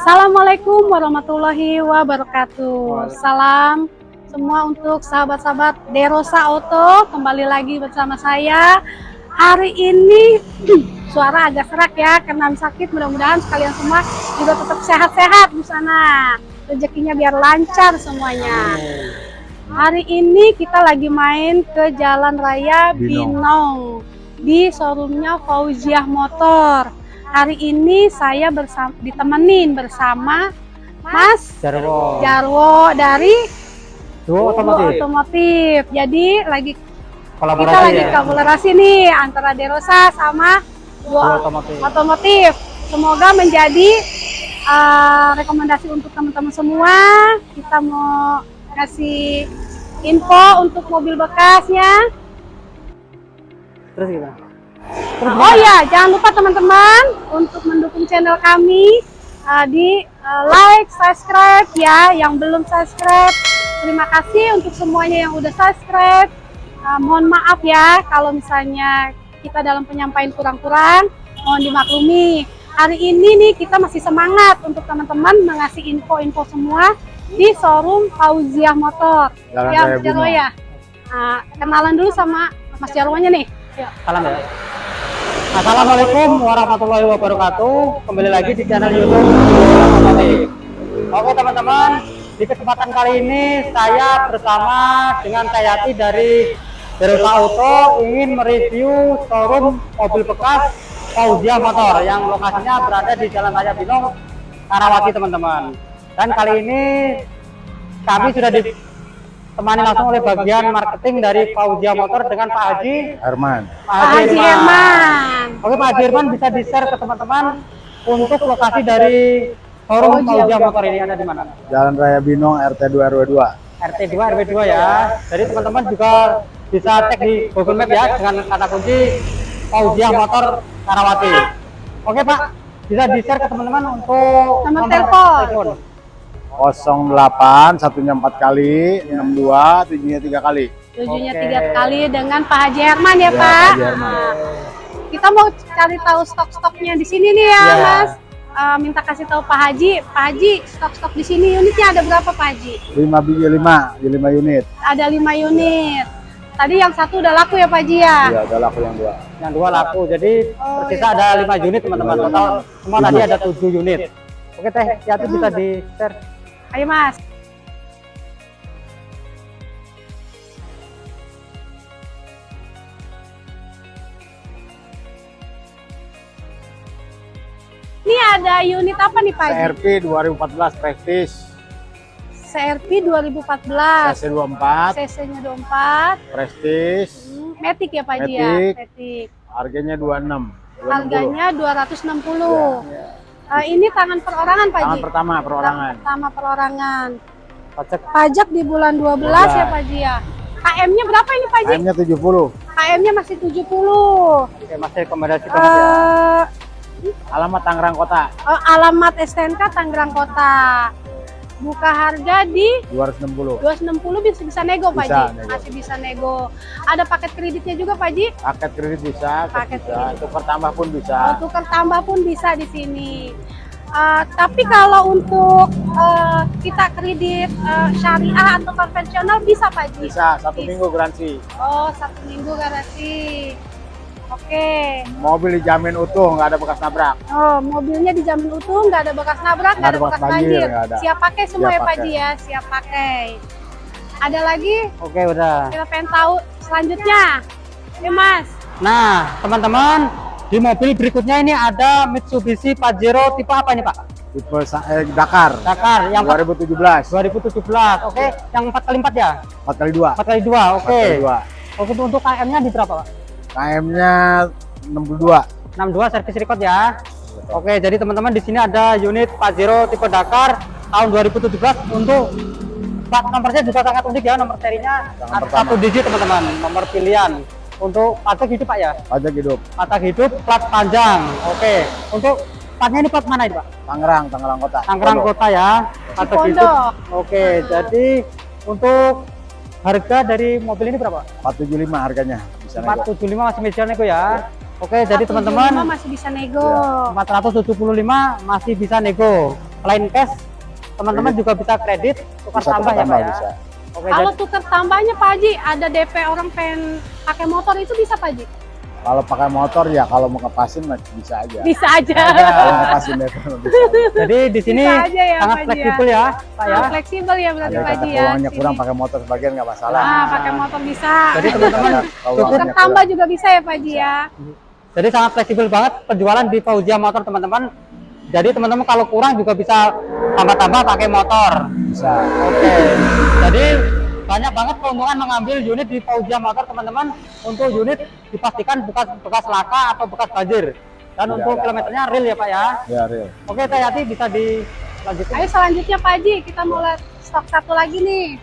Assalamualaikum warahmatullahi wabarakatuh. Salam semua untuk sahabat-sahabat Derosa Auto. Kembali lagi bersama saya. Hari ini suara agak serak ya karena sakit. Mudah-mudahan sekalian semua juga tetap sehat-sehat di sana. Rezekinya biar lancar semuanya. Hari ini kita lagi main ke Jalan Raya Binong. Binong di showroomnya Fauziah Motor. Hari ini saya bersama ditemenin bersama Mas Jarwo. Jarwo dari Duo Duo otomotif. Otomotif. Jadi lagi Kolaborasi kita lagi ya. kolaborasi nih antara Derosa sama Duo otomotif. Otomotif. Semoga menjadi uh, rekomendasi untuk teman-teman semua. Kita mau kasih info untuk mobil bekasnya. Terus gimana? Oh ya, jangan lupa teman-teman untuk mendukung channel kami uh, di uh, like, subscribe ya. Yang belum subscribe, terima kasih untuk semuanya yang udah subscribe. Uh, mohon maaf ya kalau misalnya kita dalam penyampaian kurang-kurang, mohon dimaklumi. Hari ini nih kita masih semangat untuk teman-teman mengasih info-info semua di showroom Fauziah Motor. Jalan ya, Mas Jarwo ya. Nah, kenalan dulu sama Mas Jarwonya nih. Salam ya. Assalamualaikum warahmatullahi wabarakatuh. Kembali lagi di channel YouTube. Oke teman-teman, di kesempatan kali ini saya bersama dengan Kayati dari Derosa Auto ingin mereview showroom mobil bekas Fauzia Motor yang lokasinya berada di Jalan Raya Binong, Karawati teman-teman. Dan kali ini kami sudah ditemani langsung oleh bagian marketing dari Fauzia Motor dengan Pak Haji Herman. Pak Haji Herman. Oke Pak Haji Herman bisa di-share ke teman-teman untuk lokasi dari showroom Fauzia Motor ini ada di mana? Jalan Raya Binong RT 2 RW 2. RT 2 RW 2 ya. Jadi teman-teman juga bisa cek di Google Map ya dengan kata kunci Fauzia Motor Karawati. Oke Pak, bisa di-share ke teman-teman untuk Nomor telepon. 08 satunya 4 kali, 62 tujuhnya 3 kali. Tujuhnya Oke. tiga kali dengan Pak Haji Herman ya, Ya, Pak. Pak Haji Herman. Nah, kita mau cari tahu stok-stoknya di sini nih ya, Ya. Mas. Eh, minta kasih tahu Pak Haji, Pak Haji stok-stok di sini unitnya ada berapa Pak Haji? 5 biji 5, di 5 unit. Ada lima unit. Tadi yang satu udah laku ya Pak Haji ya? Iya, udah laku yang dua. yang dua laku. Jadi Oh, tersisa iya. ada 5 unit teman-teman. Lima Total semua tadi ada 7 unit. Oke Teh, Yati bisa di-share. Ayo Mas. Ini ada unit apa nih Pak? CRP 2014 Prestige, CRP 2014. CC 24, CC-nya 24. Prestige, Hmm, Matic ya Pak Haji ya? Matic. Harganya 26. 260. Harganya 260. Eh, ini tangan perorangan Pak Tangan Haji? pertama perorangan. Tangan pertama perorangan. Pajak Pajak di bulan 12 ya Pak Haji ya? KM-nya berapa ini Pak Haji? AM-nya 70. KM-nya masih 70. Oke, masih rekomendasi ya. Eh, Alamat Tangerang Kota eh, alamat STNK Tangerang Kota. Buka harga di 260. 260 bisa bisa nego Pak nego. Masih bisa nego. Ada paket kreditnya juga Pak Haji? Paket kredit bisa, Paket bisa, kredit. tukar tambah pun bisa. Oh, tukar tambah pun bisa di sini. Eh, tapi kalau untuk eh, kita kredit eh, syariah atau konvensional bisa Pak Haji? Bisa, satu Bisa. minggu garansi. Oh, satu minggu garansi. Oke. Mobil dijamin utuh, nggak ada bekas nabrak. Oh, mobilnya dijamin utuh, nggak ada bekas nabrak, nggak ada bekas banjir. nggak ada. Siap pakai semua Siap ya Pak. Haji ya, siap pakai. Ada lagi? Oke, udah. Kita pengen tahu selanjutnya. Ya Mas. Nah, teman-teman, di mobil berikutnya ini ada Mitsubishi Pajero tipe apa ini, Pak? Tipe eh, Dakar Dakar yang 2017, 2017. Oke, yang 4x4 ya? 4 kali 2. 4x2. Oke. Oke, untuk KM-nya di berapa, Pak? KM-nya 62. 62 servis record ya. Oke, jadi teman-teman di sini ada unit Pajero tipe Dakar tahun 2017 untuk plat nomornya juga sangat unik ya nomor serinya satu digit teman-teman nomor pilihan untuk pajak hidup pak ya Pajak hidup. pajak hidup plat panjang oke untuk platnya ini plat mana ini pak Tangerang, Tangerang Kota. Tangerang Pondok. Kota ya pajak hidup oke jadi untuk harga dari mobil ini berapa 475 harganya. Bisa nego. 475 masih meja nego ya oke jadi 475 teman-teman masih bisa nego. Iya. 475 masih bisa nego line cash teman-teman juga bisa kredit tukar Bisa tambah tukar ya tambah Pak ya bisa. oke Kalau jadi- tukar tambahnya Pak Haji, ada DP orang pengen pakai motor itu bisa Pak Haji? Kalau pakai motor ya kalau mau ngepasin mah bisa aja. Bisa aja. Kalau ngepasin DP mah bisa. aja. jadi di sini ya, sangat Pak Haji ya. fleksibel ya Pak ya fleksibel ya berarti Pak Haji ya. uangnya kurang pakai motor sebagian nggak masalah. Ah, pakai motor bisa. jadi teman-teman Kalau cukup tambah kurang. juga bisa ya Pak Haji ya. Jadi sangat fleksibel banget penjualan di Fauzia Motor teman-teman. Jadi teman-teman kalau kurang juga bisa tambah-tambah pakai motor. bisa. Oke. Jadi banyak banget keuntungan mengambil unit di Fauzia Motor teman-teman. Untuk unit dipastikan bekas bekas laka atau bekas banjir. Dan Tidak untuk ada. kilometernya real ya Pak ya. Ya real. Oke Teh Yati bisa dilanjutkan. Ayo selanjutnya Pak Haji, kita mau lihat stok satu lagi nih.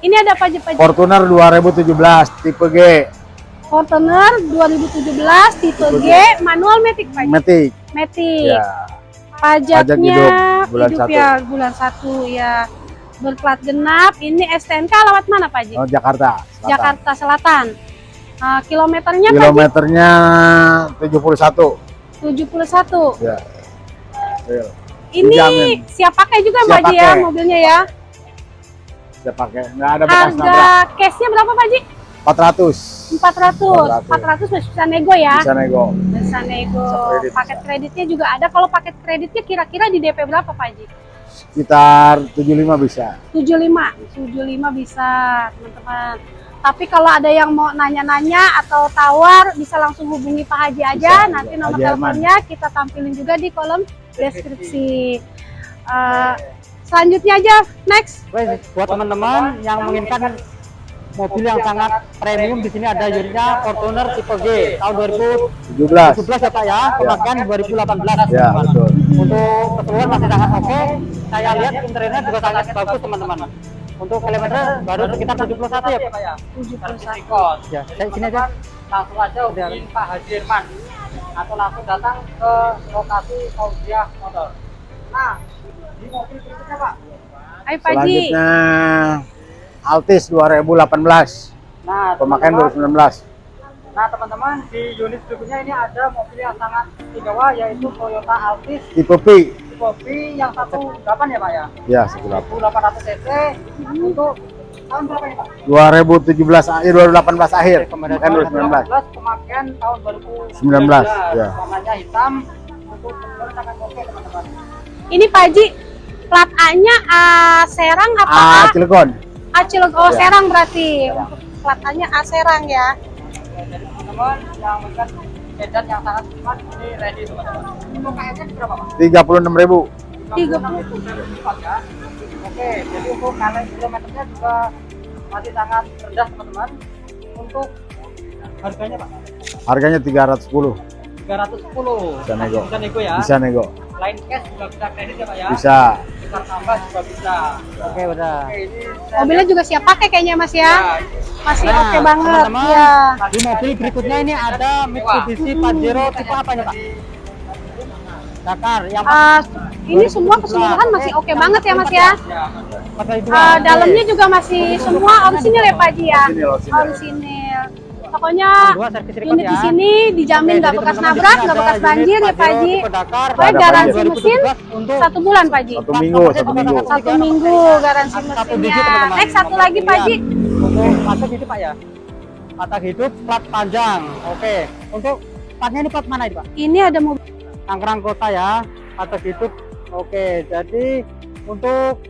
Ini ada apa aja Pak Haji? Fortuner 2017 tipe G Fortuner 2017 tipe G manual Matic Pak. Matic. Matic. Ya. Pajaknya Pajak hidup bulan hidup satu. ya bulan satu ya. Berplat genap. Ini STNK alamat mana Pak Haji? Oh, Jakarta. Selatan. Jakarta Selatan. Ah, kilometernya? Kilometernya 71. 71. Ya. Real. Ini Dijamin. siap pakai juga Siap Pak Haji ya mobilnya ya. Saya pakai. Nggak ada bekas Harga nabrak. cashnya berapa Pak Haji? 400. 400. 400 masih bisa nego ya. Bisa nego. Bisa nego. Kredit, Paket bisa. kreditnya juga ada. Kalau paket kreditnya kira-kira di DP berapa Pak Haji? Sekitar 75 bisa. 75. 75 bisa, teman-teman. Tapi kalau ada yang mau nanya-nanya atau tawar, bisa langsung hubungi Pak Haji aja. Bisa, Nanti nomor teleponnya kita tampilin juga di kolom deskripsi. Eh, selanjutnya aja, next. Buat teman-teman yang menginginkan mobil yang sangat premium di sini ada unitnya Fortuner tipe G tahun 2017 17. ya Pak ya, pemakaian 2018 Ya, betul. Untuk keseluruhan masih sangat oke. Saya lihat interiornya juga sangat bagus teman-teman. Untuk kilometer baru sekitar 71 ya Pak ya. 71. Ya, saya sini aja. langsung aja hubungin Pak Haji Irman atau langsung datang ke lokasi Fauzia Motor. Nah, di mobil berikutnya Pak. Ayo Pak Haji. Selanjutnya Altis 2018. Nah, Pemakaian teman-teman, 2019. Nah teman-teman di unit berikutnya ini ada mobil yang sangat istimewa yaitu Toyota Altis Tipe P. tipe B yang 18 ya Pak ya. Ya, sekitar 1800 cc untuk tahun berapa ini Pak? 2017 akhir 2018 akhir. Pemakaian 2019. 2018 pemakaian tahun 2019. 19, ya. Warnanya hitam untuk sangat oke teman-teman. Ini Pak Haji, plat A-nya A Serang apa A? Ah, Cilegon. A Cilegon. Oh, Ya. Serang berarti. A-nya A Serang ya. Ya, jadi teman-teman yang sangat ini ready teman-teman. Untuk KM-nya di berapa Pak? 36.000. 30. itu cepat ya. Oke, jadi untuk kaleng kilometernya juga masih sangat rendah teman-teman. Untuk harganya Pak Harganya 310. 310. Bisa nego. Bisa nego ya. Bisa nego. Line cash juga bisa kredit ya Pak ya. Bisa. Tukar tambah juga bisa. Oke, udah. Oke, ini saya Mobilnya juga siap pakai kayaknya Mas ya. Ya, Masih Nah, oke banget. teman-teman, Ya. Di mobil berikutnya ini ada Mitsubishi Pajero tipe apa nih Pak? Dakar yang Ah, ini semua keseluruhan masih oke banget ya Mas ya. Ah, Oke. dalamnya juga masih semua orisinil ya Pak Haji ya. Orisinil. Pokoknya unit ya. di sini dijamin nggak bekas nabrak, nggak bekas banjir ya Pak Haji. Pokoknya Ada garansi mesin 2017 untuk satu bulan Pak Haji. Satu minggu, satu minggu. Satu minggu garansi mesinnya. Next satu lagi Pak Haji. Untuk paket itu Pak ya. Paket hidup plat panjang. Oke. Untuk platnya ini plat mana ini Pak? Ini ada mobil Tangerang Kota ya. Paket hidup. Oke, jadi untuk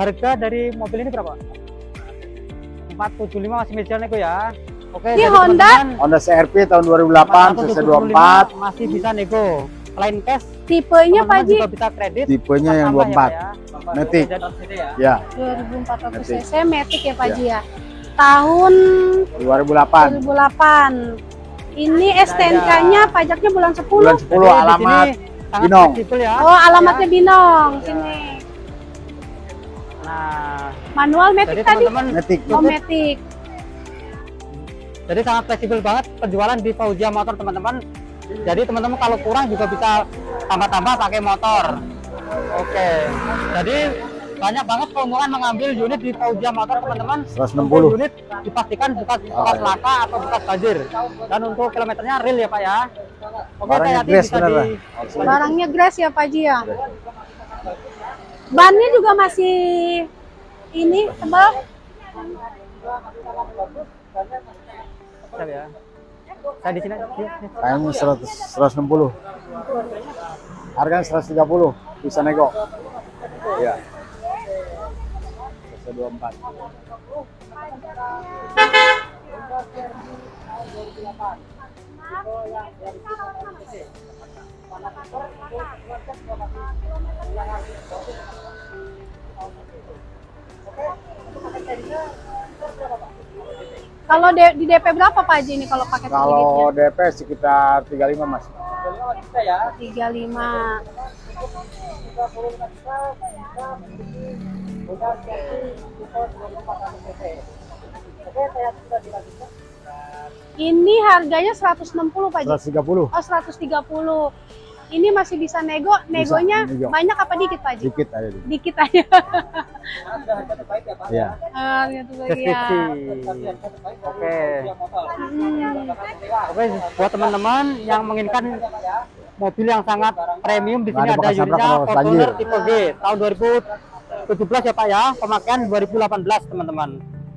harga dari mobil ini berapa? 475 masih meja nego ya. Oke, Ini jadi Honda? Honda CRV tahun 2008, CC 24. 475 masih bisa nego. Line cash tipenya Pak juga bisa kredit. Tipenya yang Tambah ya, 24. Pak ya. Matic. ya. Ya, 2400 Matic. cc Matic ya Pak Haji ya. Tahun 2008. 2008. Ini STNK-nya pajaknya bulan 10. Bulan 10 Jadi di alamat Binong. ya. Oh, alamatnya Ya. Binong sini. Nah, Manual Matic jadi tadi. teman-teman Matic. Oh, Matic. Jadi sangat fleksibel banget penjualan di Fauzia Motor teman-teman. Jadi teman-teman kalau kurang juga bisa tambah-tambah pakai motor. Oke. Jadi banyak banget keuntungan mengambil unit di Fauzia Motor teman-teman 160. Untuk unit dipastikan bekas bekas iya. laka atau bekas banjir dan untuk kilometernya real ya pak ya oke Barangnya hati-hati grass bisa bener, di Barangnya grass ya Pak Ji ya. Bannya juga masih ini tebal. Siap ya saya di sini. Kayaknya 100 160. Harganya 130. Bisa nego. Iya. 124. Kalau D- di DP berapa Pak Ji ini kalau pakai Kalau DP sekitar 35 Mas. kreditnya? 35. Ini harganya 160 Pak Ji. 130. Oh 130. Ini masih bisa nego, negonya nego. banyak apa dikit Pak Ji? Dikit aja. dikit. Dikit aja. Iya. Ah, gitu ya. oke Hmm. oke buat teman-teman yang menginginkan mobil yang sangat premium di sini ada ada unitnya Fortuner tipe G tahun 2017 ya Pak ya pemakaian 2018 teman-teman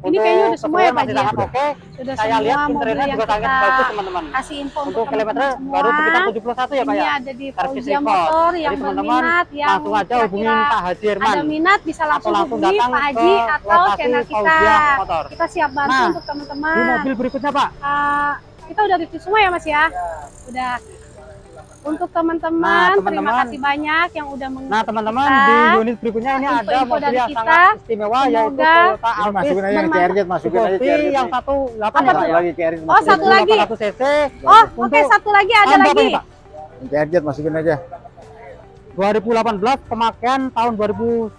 Ini kayaknya udah semua ya, Pak Ji, ya? oke Sudah saya semua lihat mobil juga sangat bagus teman-teman kasih info untuk untuk kilometer teman-teman baru semua. sekitar 71 ya Pak Ini ya ada di record. Motor yang Jadi teman-teman berminat yang langsung aja hubungin kira-kira Pak Haji Herman ada minat bisa langsung langsung hubungi Pak Haji atau channel kita. Motor. Kita siap bantu Nah, untuk teman-teman. di mobil berikutnya Pak Ah, kita udah review semua ya Mas ya? Udah. Untuk Nah, teman-teman, terima teman-teman. kasih banyak yang udah meng Nah teman-teman di unit berikutnya ini ada Info-info mobil dari yang kita. sangat istimewa yaitu Semoga Toyota Ini Altis masukin aja yang bermanfaat. CRJ, masukin aja CRJ. yang satu delapan Apa ya? Pak ya? lagi CRJ. Oh, satu lagi. 800 cc. Oh, oke Untuk satu lagi ada lagi. CRJ masukin aja. 2018 pemakaian tahun 2019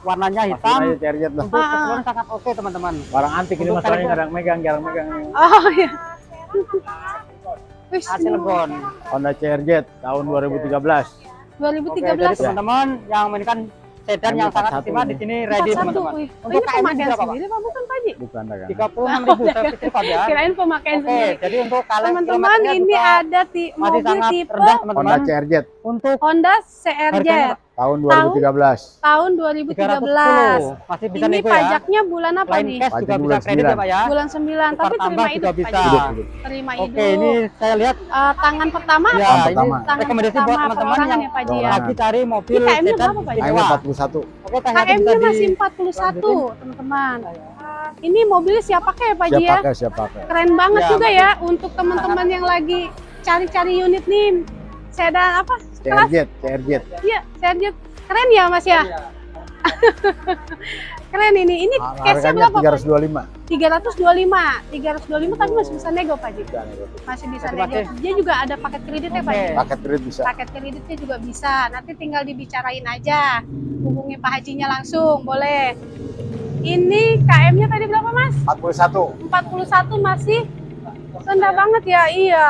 warnanya Masukin hitam aja untuk Ah, keseluruhan sangat oke teman-teman Barang antik ini masalahnya jarang megang, jarang megang. Oh iya. Cilegon Honda CRJ tahun 2013. oke jadi 2013 teman-teman yang mainkan sedan yang sangat 41 istimewa di ini. sini ready 41. teman-teman untuk ini KM pemakaian berapa Pak? sendiri Pak bukan Pak Ji? Bukan dagang. 36 ribu servis record ya Kirain pemakaian oke sendiri. jadi untuk kalian Teman-teman ini ada ti masih mobil sangat tipe rendah Honda CRJ untuk Honda CRJ tahun 2013. tahun 310 2013. masih bisa Ini nego ya pajaknya bulan apa Lain nih? cash juga Pajak bisa bulan kredit ya 9. Pak ya Bulan 9, tapi terima juga hidup bisa. Hidup, hidup. Terima hidup. Oke, ini saya lihat Eh, tangan pertama ya apa? Ini pertama. Tangan rekomendasi pertama buat teman-teman yang ya Pak Ji ya. lagi cari mobil Ini KM-nya berapa, Pak Ji? Istimewa. 41. Oke, bisa KM-nya di masih 41, teman-teman. Ini mobilnya siap pakai ya Pak Ji Siap ya? pakai, siap pakai. Keren banget Ya, juga ya untuk teman-teman yang lagi cari-cari unit nih. Sedan apa? CRJ, CRJ. Iya, Serjet. Keren ya Mas ya? Keren ini. Ini case-nya Harganya berapa Pak? 325. 325. 325 tapi masih bisa nego Pak Ji. Masih bisa nego. Dia juga ada paket kredit ya Pak Ji. Paket kredit bisa. Paket kreditnya juga bisa. Nanti tinggal dibicarain aja. Hubungi Pak Hajinya langsung, boleh. Ini KM-nya tadi berapa Mas? 41. 41 masih rendah banget ya. Iya.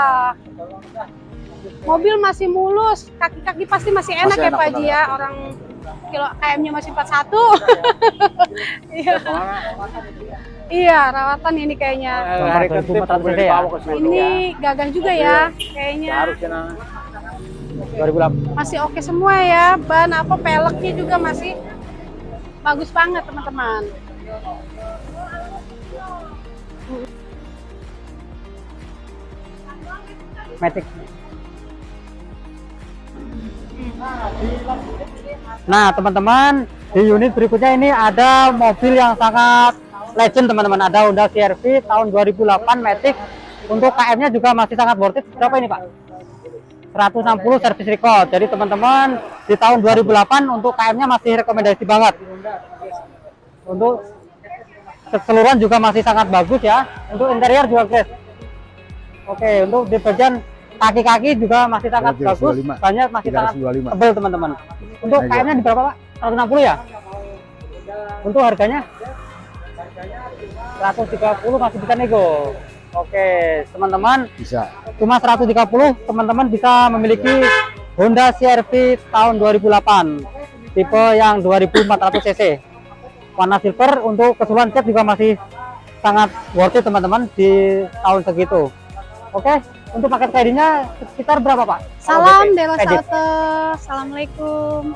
Mobil masih mulus, kaki-kaki pasti masih enak Masih ya Pak Haji ya. Orang kilo KM-nya masih 41. Iya. Iya, rawatan ini kayaknya. 2400 mobil ya? Ini gagah juga ya, kayaknya. Harusnya. 2008 Masih oke semua ya. Ban apa peleknya juga masih bagus banget, teman-teman. Matic. Nah, teman-teman, di unit berikutnya ini ada mobil yang sangat legend, teman-teman. Ada Honda CR-V tahun 2008 Matic. Untuk KM-nya juga masih sangat worth it. Berapa ini, Pak? 160 service record. Jadi, teman-teman, di tahun 2008 untuk KM-nya masih rekomendasi banget. Untuk keseluruhan juga masih sangat bagus ya. Untuk interior juga grace. Oke, untuk di bagian kaki-kaki juga masih sangat bagus banyak masih 325. sangat tebal teman-teman. Untuk nah, kainnya di berapa pak? 160 ya? Untuk harganya? 130 masih bisa nego. Oke teman-teman. Bisa. Cuma 130 teman-teman bisa memiliki Honda CRV tahun 2008 tipe yang 2400 cc. Warna silver untuk keseluruhan cat juga masih sangat worth it teman-teman di tahun segitu. Oke? okay? Untuk paket kreditnya sekitar berapa Pak? Salam oh, Dewa Salte, Assalamualaikum.